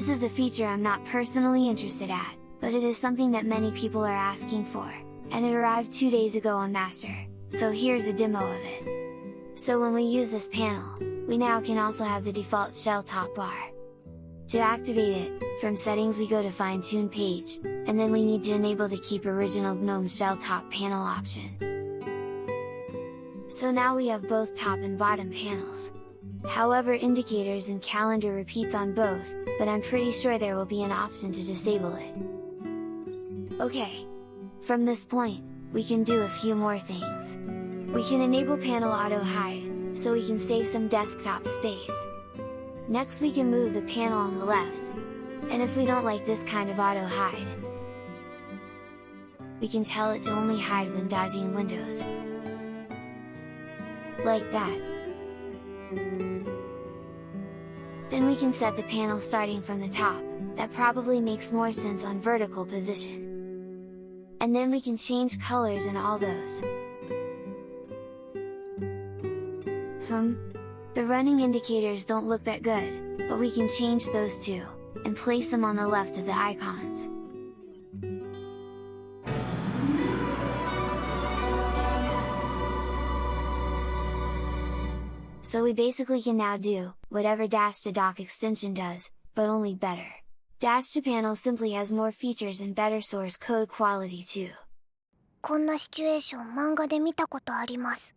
This is a feature I'm not personally interested at, but it is something that many people are asking for, and it arrived two days ago on Master, so here's a demo of it. So when we use this panel, we now can also have the default shell top bar. To activate it, from settings we go to fine tune page, and then we need to enable the keep original GNOME shell top panel option. So now we have both top and bottom panels. However indicators and calendar repeats on both, but I'm pretty sure there will be an option to disable it. Okay! From this point, we can do a few more things. We can enable panel auto hide, so we can save some desktop space. Next we can move the panel on the left, and if we don't like this kind of auto hide, we can tell it to only hide when dodging windows. Like that. Then we can set the panel starting from the top, that probably makes more sense on vertical position. And then we can change colors and all those. Hmm? The running indicators don't look that good, but we can change those too, and place them on the left of the icons. So we basically can now do, whatever Dash to Dock extension does, but only better. Dash to Panel simply has more features and better source code quality too. こんなシチュエーション漫画で見たことあります